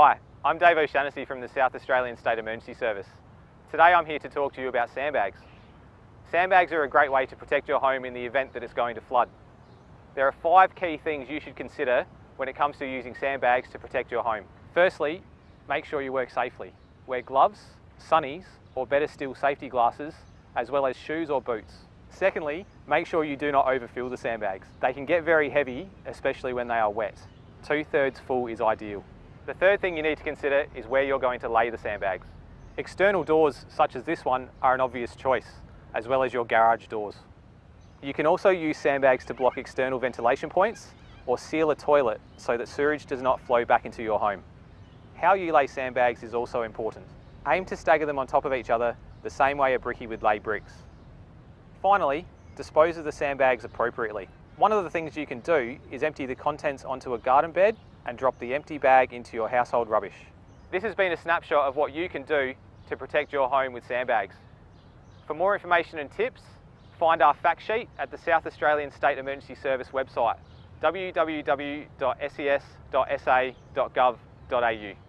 Hi, I'm Dave O'Shannessy from the South Australian State Emergency Service. Today I'm here to talk to you about sandbags. Sandbags are a great way to protect your home in the event that it's going to flood. There are five key things you should consider when it comes to using sandbags to protect your home. Firstly, make sure you work safely. Wear gloves, sunnies, or better still safety glasses, as well as shoes or boots. Secondly, make sure you do not overfill the sandbags. They can get very heavy, especially when they are wet. Two thirds full is ideal. The third thing you need to consider is where you're going to lay the sandbags. External doors such as this one are an obvious choice, as well as your garage doors. You can also use sandbags to block external ventilation points or seal a toilet so that sewage does not flow back into your home. How you lay sandbags is also important. Aim to stagger them on top of each other the same way a brickie would lay bricks. Finally, dispose of the sandbags appropriately. One of the things you can do is empty the contents onto a garden bed and drop the empty bag into your household rubbish. This has been a snapshot of what you can do to protect your home with sandbags. For more information and tips, find our fact sheet at the South Australian State Emergency Service website www.ses.sa.gov.au.